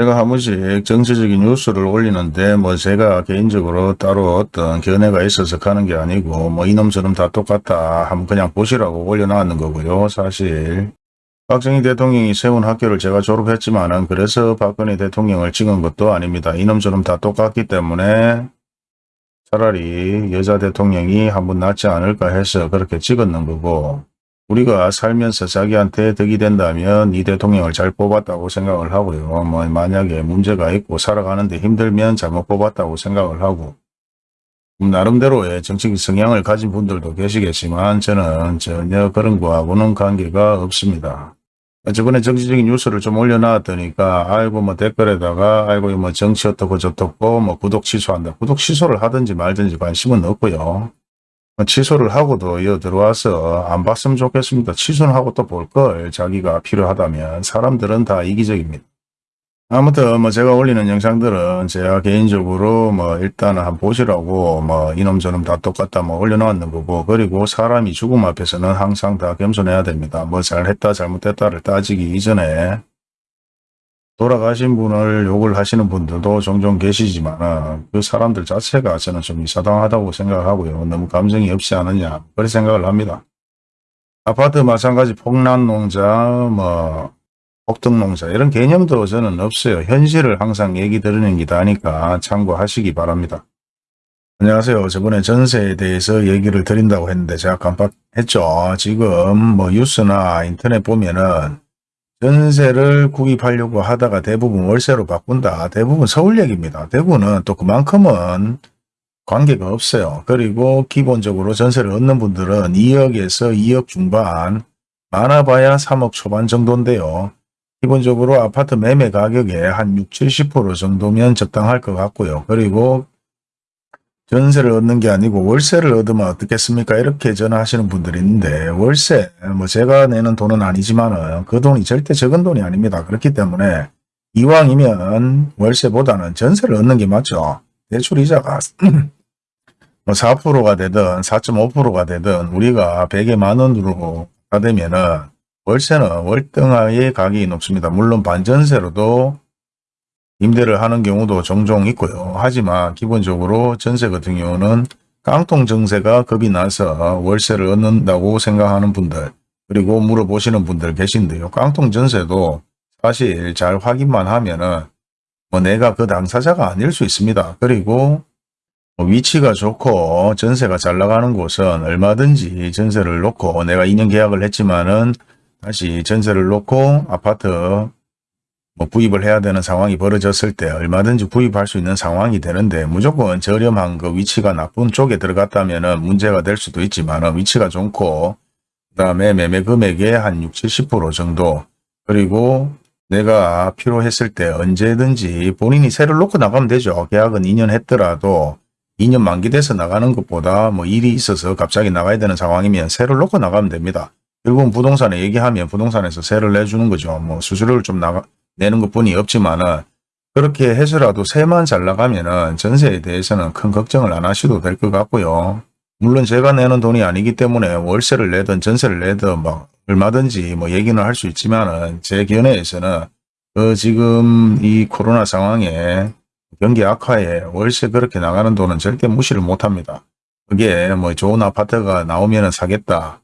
제가 한 번씩 정치적인 뉴스를 올리는데 뭐 제가 개인적으로 따로 어떤 견해가 있어서 가는 게 아니고 뭐 이놈저놈 다 똑같다 하면 그냥 보시라고 올려놨는 거고요. 사실 박정희 대통령이 세운 학교를 제가 졸업했지만 은 그래서 박근혜 대통령을 찍은 것도 아닙니다. 이놈저놈 다 똑같기 때문에 차라리 여자 대통령이 한 번 낫지 않을까 해서 그렇게 찍었는 거고 우리가 살면서 자기한테 덕이 된다면 이 대통령을 잘 뽑았다고 생각을 하고요. 뭐 만약에 문제가 있고 살아가는데 힘들면 잘못 뽑았다고 생각을 하고 음, 나름대로의 정치적 성향을 가진 분들도 계시겠지만 저는 전혀 그런 거하고는 관계가 없습니다. 저번에 정치적인 뉴스를 좀 올려놨더니까 아이고 뭐 댓글에다가 아이고 뭐 정치 어떻고 저떻고 뭐 구독 취소한다. 구독 취소를 하든지 말든지 관심은 없고요. 뭐 취소를 하고도 이어 들어와서 안 봤으면 좋겠습니다. 취소는 하고 또 볼 걸 자기가 필요하다면 사람들은 다 이기적입니다. 아무튼 뭐 제가 올리는 영상들은 제가 개인적으로 뭐 일단은 한번 보시라고 뭐 이놈 저놈 다 똑같다 뭐 올려놓았는 거고 그리고 사람이 죽음 앞에서는 항상 다 겸손해야 됩니다. 뭐 잘했다 잘못했다를 따지기 이전에 돌아가신 분을 욕을 하시는 분들도 종종 계시지만 그 사람들 자체가 저는 좀 이사당하다고 생각하고요. 너무 감정이 없지 않느냐 그런 생각을 합니다. 아파트 마찬가지 폭란농자 뭐 폭등 농자 이런 개념도 저는 없어요. 현실을 항상 얘기 드리는 게 다니까 참고하시기 바랍니다. 안녕하세요. 저번에 전세에 대해서 얘기를 드린다고 했는데 제가 깜빡했죠. 지금 뭐 뉴스나 인터넷 보면은 전세를 구입하려고 하다가 대부분 월세로 바꾼다. 대부분 서울 얘기입니다. 대구는 또 그만큼은 관계가 없어요. 그리고 기본적으로 전세를 얻는 분들은 2억에서 2억 중반, 많아봐야 3억 초반 정도인데요. 기본적으로 아파트 매매 가격의 한 60, 70% 정도면 적당할 것 같고요. 그리고 전세를 얻는 게 아니고 월세를 얻으면 어떻겠습니까? 이렇게 전화하시는 분들이 있는데 월세, 뭐 제가 내는 돈은 아니지만 그 돈이 절대 적은 돈이 아닙니다. 그렇기 때문에 이왕이면 월세보다는 전세를 얻는 게 맞죠. 대출 이자가 뭐 4%가 되든 4.5%가 되든 우리가 100에 만 원으로 가되면은 월세는 월등하게 가격이 높습니다. 물론 반전세로도 임대를 하는 경우도 종종 있고요. 하지만 기본적으로 전세 같은 경우는 깡통 정세가 겁이 나서 월세를 얻는다고 생각하는 분들 그리고 물어보시는 분들 계신데요. 깡통 전세도 사실 잘 확인만 하면은 뭐 내가 그 당사자가 아닐 수 있습니다. 그리고 뭐 위치가 좋고 전세가 잘 나가는 곳은 얼마든지 전세를 놓고 내가 2년 계약을 했지만은 다시 전세를 놓고 아파트 뭐 구입을 해야 되는 상황이 벌어졌을 때 얼마든지 구입할 수 있는 상황이 되는데 무조건 저렴한 그 위치가 나쁜 쪽에 들어갔다면 문제가 될 수도 있지만 위치가 좋고 그 다음에 매매 금액의 한 60, 70% 정도 그리고 내가 필요했을 때 언제든지 본인이 세를 놓고 나가면 되죠. 계약은 2년 했더라도 2년 만기돼서 나가는 것보다 뭐 일이 있어서 갑자기 나가야 되는 상황이면 세를 놓고 나가면 됩니다. 결국은 부동산에 얘기하면 부동산에서 세를 내주는 거죠. 뭐 수수료를 좀 나가, 내는 것 뿐이 없지만은 그렇게 해서라도 세만 잘 나가면은 전세에 대해서는 큰 걱정을 안 하셔도 될 것 같고요. 물론 제가 내는 돈이 아니기 때문에 월세를 내든 전세를 내든 막 얼마든지 뭐 얘기는 할 수 있지만은 제 견해에서는 그 지금 이 코로나 상황에 경기 악화에 월세 그렇게 나가는 돈은 절대 무시를 못합니다. 그게 뭐 좋은 아파트가 나오면 사겠다.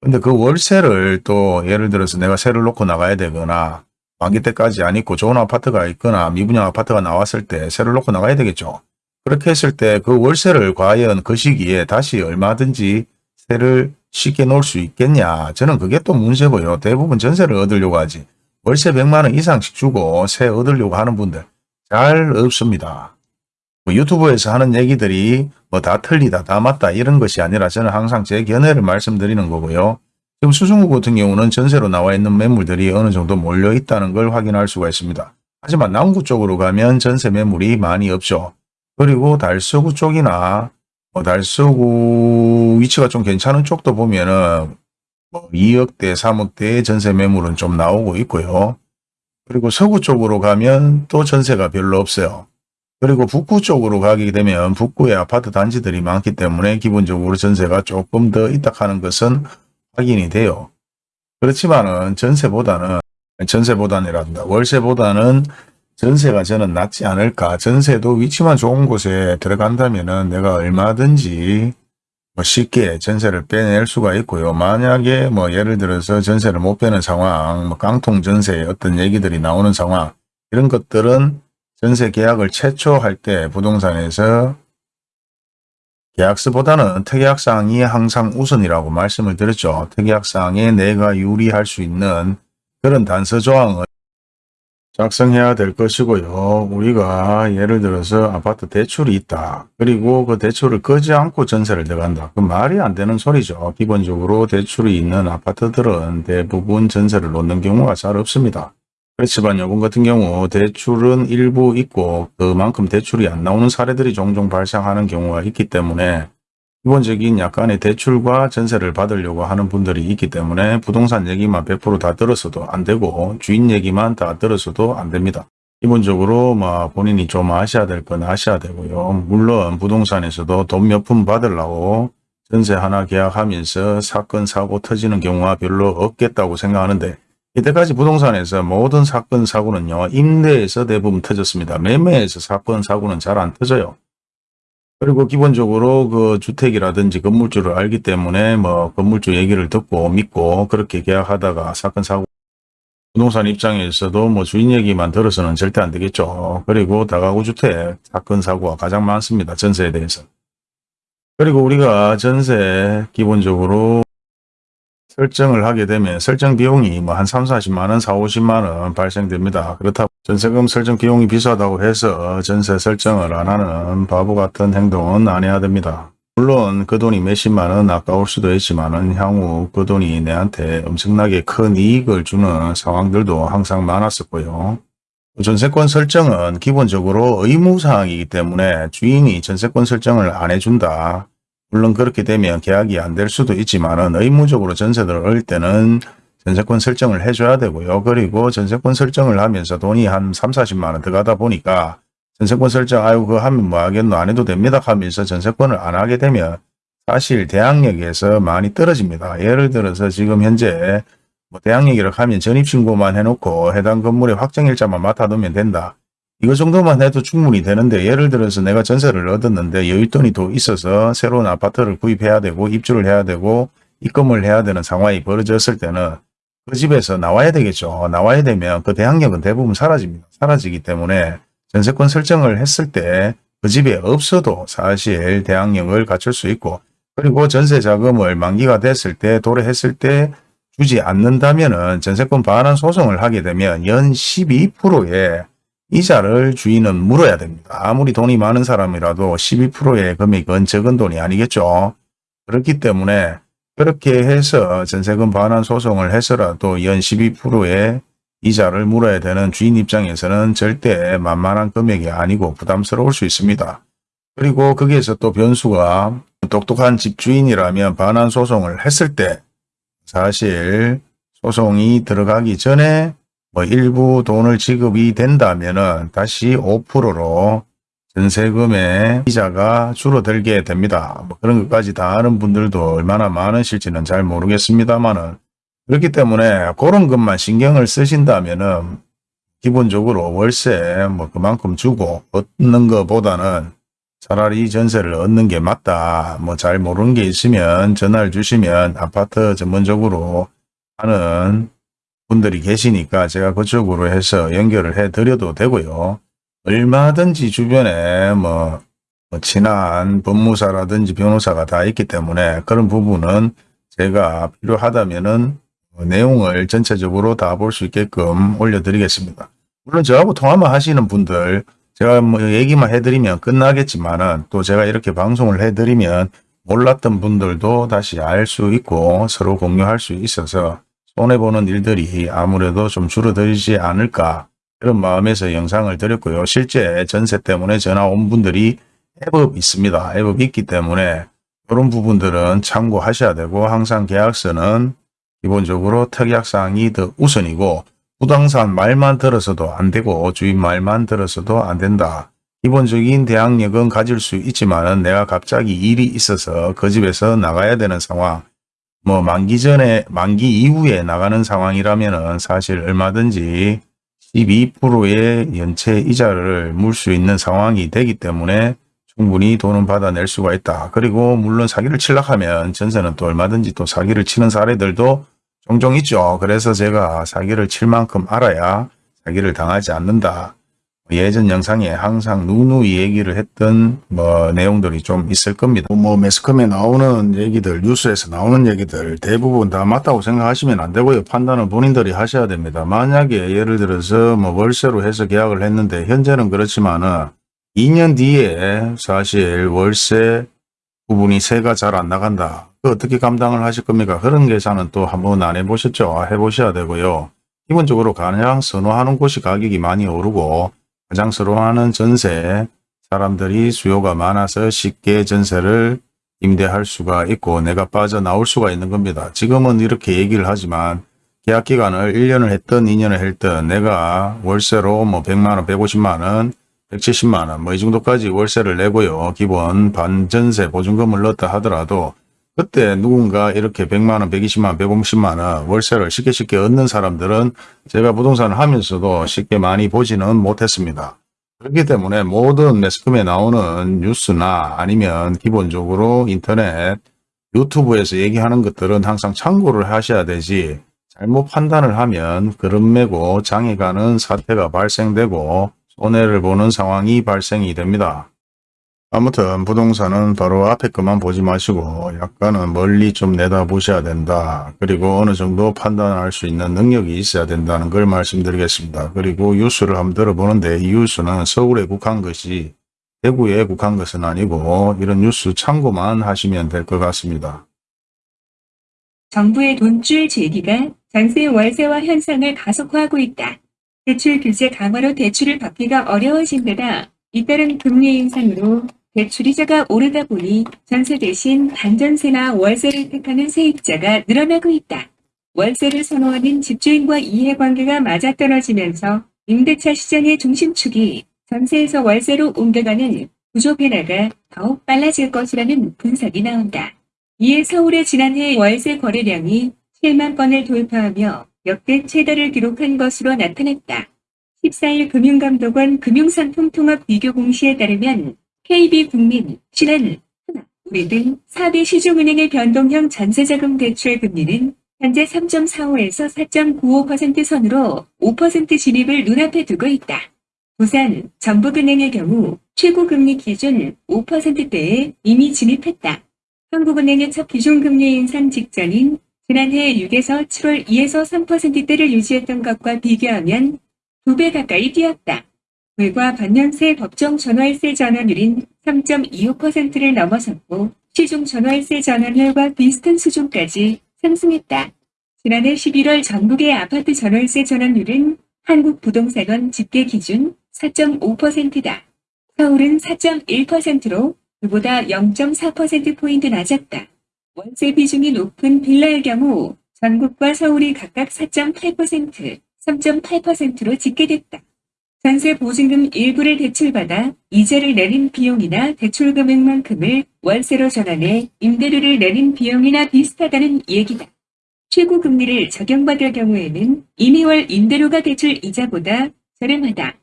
근데 그 월세를 또 예를 들어서 내가 세를 놓고 나가야 되거나 만기 때까지 안 있고 좋은 아파트가 있거나 미분양 아파트가 나왔을 때 세를 놓고 나가야 되겠죠. 그렇게 했을 때 그 월세를 과연 그 시기에 다시 얼마든지 세를 쉽게 놓을 수 있겠냐. 저는 그게 또 문제고요. 대부분 전세를 얻으려고 하지. 월세 100만 원 이상씩 주고 세 얻으려고 하는 분들 잘 없습니다. 뭐 유튜브에서 하는 얘기들이 뭐 다 틀리다, 다 맞다 이런 것이 아니라 저는 항상 제 견해를 말씀드리는 거고요. 지금 수중구 같은 경우는 전세로 나와 있는 매물들이 어느 정도 몰려 있다는 걸 확인할 수가 있습니다. 하지만 남구 쪽으로 가면 전세 매물이 많이 없죠. 그리고 달서구 쪽이나 뭐 달서구 위치가 좀 괜찮은 쪽도 보면은 뭐 2억대, 3억대의 전세 매물은 좀 나오고 있고요. 그리고 서구 쪽으로 가면 또 전세가 별로 없어요. 그리고 북구 쪽으로 가게 되면 북구에 아파트 단지들이 많기 때문에 기본적으로 전세가 조금 더 있다 하는 것은 확인이 돼요. 그렇지만은 전세보다는 전세보다는이란다. 월세보다는 전세가 저는 낫지 않을까. 전세도 위치만 좋은 곳에 들어간다면은 내가 얼마든지 뭐 쉽게 전세를 빼낼 수가 있고요. 만약에 뭐 예를 들어서 전세를 못 빼는 상황, 뭐 깡통 전세 어떤 얘기들이 나오는 상황 이런 것들은 전세 계약을 최초 할 때 부동산에서 계약서보다는 특약사항이 항상 우선이라고 말씀을 드렸죠. 특약사항에 내가 유리할 수 있는 그런 단서 조항을 작성해야 될 것이고요. 우리가 예를 들어서 아파트 대출이 있다. 그리고 그 대출을 끄지 않고 전세를 들어간다. 그 말이 안 되는 소리죠. 기본적으로 대출이 있는 아파트들은 대부분 전세를 놓는 경우가 잘 없습니다. 그렇지만 요번 같은 경우 대출은 일부 있고 그만큼 대출이 안 나오는 사례들이 종종 발생하는 경우가 있기 때문에 기본적인 약간의 대출과 전세를 받으려고 하는 분들이 있기 때문에 부동산 얘기만 100%다 들었어도 안 되고 주인 얘기만 다 들었어도 안 됩니다. 기본적으로 뭐 본인이 좀 아셔야 될 건 아셔야 되고요. 물론 부동산에서도 돈 몇 푼 받으려고 전세 하나 계약하면서 사건 사고 터지는 경우가 별로 없겠다고 생각하는데 이때까지 부동산에서 모든 사건 사고는요. 임대에서 대부분 터졌습니다. 매매에서 사건 사고는 잘 안 터져요. 그리고 기본적으로 그 주택이라든지 건물주를 알기 때문에 뭐 건물주 얘기를 듣고 믿고 그렇게 계약하다가 사건 사고 부동산 입장에서도 뭐 주인 얘기만 들어서는 절대 안 되겠죠. 그리고 다가구 주택 사건 사고가 가장 많습니다. 전세에 대해서. 그리고 우리가 전세 기본적으로 설정을 하게 되면 설정 비용이 뭐 한 3, 40만 원, 4, 50만 원 발생됩니다. 그렇다고 전세금 설정 비용이 비싸다고 해서 전세 설정을 안 하는 바보 같은 행동은 안 해야 됩니다. 물론 그 돈이 몇십만 원 아까울 수도 있지만 향후 그 돈이 내한테 엄청나게 큰 이익을 주는 상황들도 항상 많았었고요. 전세권 설정은 기본적으로 의무사항이기 때문에 주인이 전세권 설정을 안 해준다. 물론 그렇게 되면 계약이 안 될 수도 있지만 의무적으로 전세를 얻을 때는 전세권 설정을 해줘야 되고요. 그리고 전세권 설정을 하면서 돈이 한 3, 40만 원 들어가다 보니까 전세권 설정 아유 그거 하면 뭐 하겠노 안 해도 됩니다 하면서 전세권을 안 하게 되면 사실 대항력에서 많이 떨어집니다. 예를 들어서 지금 현재 뭐 대항력이라고 하면 전입신고만 해놓고 해당 건물의 확정일자만 맡아두면 된다. 이거 정도만 해도 충분히 되는데 예를 들어서 내가 전세를 얻었는데 여윳돈이 더 있어서 새로운 아파트를 구입해야 되고 입주를 해야 되고 입금을 해야 되는 상황이 벌어졌을 때는 그 집에서 나와야 되겠죠. 나와야 되면 그 대항력은 대부분 사라집니다. 사라지기 때문에 전세권 설정을 했을 때 그 집에 없어도 사실 대항력을 갖출 수 있고 그리고 전세 자금을 만기가 됐을 때 도래했을 때 주지 않는다면 전세권 반환 소송을 하게 되면 연 12%의 이자를 주인은 물어야 됩니다. 아무리 돈이 많은 사람이라도 12%의 금액은 적은 돈이 아니겠죠. 그렇기 때문에 그렇게 해서 전세금 반환 소송을 해서라도 연 12%의 이자를 물어야 되는 주인 입장에서는 절대 만만한 금액이 아니고 부담스러울 수 있습니다. 그리고 거기에서 또 변수가 똑똑한 집주인이라면 반환 소송을 했을 때 사실 소송이 들어가기 전에 뭐 일부 돈을 지급이 된다면은 다시 5%로 전세금의 이자가 줄어들게 됩니다. 뭐 그런 것까지 다 아는 분들도 얼마나 많으실지는 잘 모르겠습니다만은 그렇기 때문에 그런 것만 신경을 쓰신다면은 기본적으로 월세 뭐 그만큼 주고 얻는 것보다는 차라리 전세를 얻는 게 맞다. 뭐 잘 모르는 게 있으면 전화를 주시면 아파트 전문적으로 하는 분들이 계시니까 제가 그쪽으로 해서 연결을 해 드려도 되고요. 얼마든지 주변에 뭐, 뭐 친한 법무사라든지 변호사가 다 있기 때문에 그런 부분은 제가 필요하다면은 내용을 전체적으로 다 볼 수 있게끔 올려드리겠습니다. 물론 저하고 통화만 하시는 분들 제가 뭐 얘기만 해드리면 끝나겠지만은 또 제가 이렇게 방송을 해드리면 몰랐던 분들도 다시 알 수 있고 서로 공유할 수 있어서 손해보는 일들이 아무래도 좀 줄어들지 않을까 그런 마음에서 영상을 드렸고요. 실제 전세 때문에 전화 온 분들이 애법 있습니다. 애법 있기 때문에 그런 부분들은 참고하셔야 되고 항상 계약서는 기본적으로 특약사항이 더 우선이고 부동산 말만 들어서도 안 되고 주인 말만 들어서도 안 된다. 기본적인 대항력은 가질 수 있지만 내가 갑자기 일이 있어서 그 집에서 나가야 되는 상황 뭐 만기 전에 만기 이후에 나가는 상황이라면은 사실 얼마든지 12%의 연체 이자를 물 수 있는 상황이 되기 때문에 충분히 돈은 받아낼 수가 있다. 그리고 물론 사기를 칠락 하면 전세는 또 얼마든지 또 사기를 치는 사례들도 종종 있죠. 그래서 제가 사기를 칠 만큼 알아야 사기를 당하지 않는다. 예전 영상에 항상 누누이 얘기를 했던 뭐 내용들이 좀 있을 겁니다. 뭐 매스컴에 나오는 얘기들, 뉴스에서 나오는 얘기들 대부분 다 맞다고 생각하시면 안 되고요. 판단은 본인들이 하셔야 됩니다. 만약에 예를 들어서 뭐 월세로 해서 계약을 했는데 현재는 그렇지만은 2년 뒤에 사실 월세 부분이 세가 잘 안 나간다. 그 어떻게 감당을 하실 겁니까? 그런 계산은 또 한번 안 해보셨죠? 해보셔야 되고요. 기본적으로 가장 선호하는 곳이 가격이 많이 오르고 가장 선호하는 전세 사람들이 수요가 많아서 쉽게 전세를 임대할 수가 있고 내가 빠져나올 수가 있는 겁니다. 지금은 이렇게 얘기를 하지만 계약 기간을 1년을 했던 2년을 했던 내가 월세로 뭐 100만원, 150만원 170만원 뭐 이 정도까지 월세를 내고요. 기본 반전세 보증금을 넣었다 하더라도 그때 누군가 이렇게 100만원, 120만원, 150만원 월세를 쉽게 쉽게 얻는 사람들은 제가 부동산을 하면서도 쉽게 많이 보지는 못했습니다. 그렇기 때문에 모든 매스컴에 나오는 뉴스나 아니면 기본적으로 인터넷 유튜브에서 얘기하는 것들은 항상 참고를 하셔야 되지 잘못 판단을 하면 그런 매고 장애가는 사태가 발생되고 손해를 보는 상황이 발생이 됩니다. 아무튼 부동산은 바로 앞에 것만 보지 마시고 약간은 멀리 좀 내다보셔야 된다. 그리고 어느 정도 판단할 수 있는 능력이 있어야 된다는 걸 말씀드리겠습니다. 그리고 뉴스를 한번 들어보는데 이 뉴스는 서울에 국한 것이 대구에 국한 것은 아니고 이런 뉴스 참고만 하시면 될 것 같습니다. 정부의 돈줄 제기가 전세 월세화 현상을 가속화하고 있다. 대출 규제 강화로 대출을 받기가 어려워진 데다 잇따른 금리 인상으로 대출이자가 오르다 보니 전세 대신 반전세나 월세를 택하는 세입자가 늘어나고 있다. 월세를 선호하는 집주인과 이해관계가 맞아떨어지면서 임대차 시장의 중심축이 전세에서 월세로 옮겨가는 구조 변화가 더욱 빨라질 것이라는 분석이 나온다. 이에 서울의 지난해 월세 거래량이 7만 건을 돌파하며 역대 최다를 기록한 것으로 나타났다. 14일 금융감독원 금융상품통합 비교 공시에 따르면 KB국민, 신한, 하나, 우리 등 4대 시중은행의 변동형 전세자금 대출 금리는 현재 3.45에서 4.95% 선으로 5% 진입을 눈앞에 두고 있다. 부산, 전북은행의 경우 최고금리 기준 5%대에 이미 진입했다. 한국은행의 첫 기준금리 인상 직전인 지난해 6에서 7월 2에서 3%대를 유지했던 것과 비교하면 2배 가까이 뛰었다. 불과 반년새 법정 전월세 전환율인 3.25%를 넘어섰고 시중 전월세 전환율과 비슷한 수준까지 상승했다. 지난해 11월 전국의 아파트 전월세 전환율은 한국부동산원 집계 기준 4.5%다. 서울은 4.1%로 그보다 0.4%포인트 낮았다. 월세 비중이 높은 빌라의 경우 전국과 서울이 각각 4.8%, 3.8%로 집계됐다. 전세 보증금 일부를 대출받아 이자를 내린 비용이나 대출 금액만큼을 월세로 전환해 임대료를 내린 비용이나 비슷하다는 얘기다. 최고 금리를 적용받을 경우에는 이미 월 임대료가 대출 이자보다 저렴하다.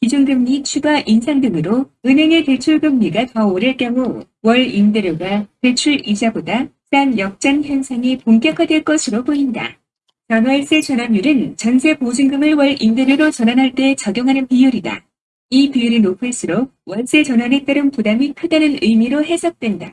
기준금리 추가 인상 등으로 은행의 대출금리가 더 오를 경우 월 임대료가 대출 이자보다 싼 역전 현상이 본격화될 것으로 보인다. 전월세 전환율은 전세 보증금을 월 임대료로 전환할 때 적용하는 비율이다. 이 비율이 높을수록 월세 전환에 따른 부담이 크다는 의미로 해석된다.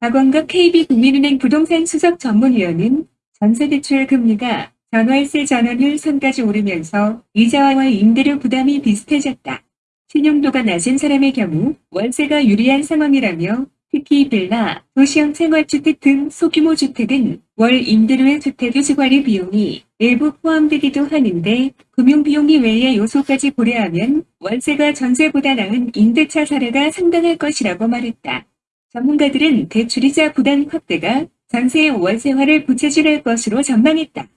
박원갑 KB국민은행 부동산 수석 전문위원은 전세대출 금리가 전월세 전환율 선까지 오르면서 이자와 월 임대료 부담이 비슷해졌다. 신용도가 낮은 사람의 경우 월세가 유리한 상황이라며 특히 빌라, 도시형 생활주택 등 소규모 주택은 월 임대료의 주택유지 관리 비용이 일부 포함되기도 하는데 금융비용 이 외의 요소까지 고려하면 월세가 전세보다 나은 임대차 사례가 상당할 것이라고 말했다. 전문가들은 대출이자 부담 확대가 전세의 월세화를 부채질할 것으로 전망했다.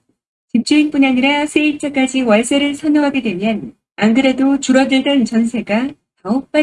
집주인뿐 아니라 세입자까지 월세를 선호하게 되면 안 그래도 줄어들던 전세가 더욱 빨리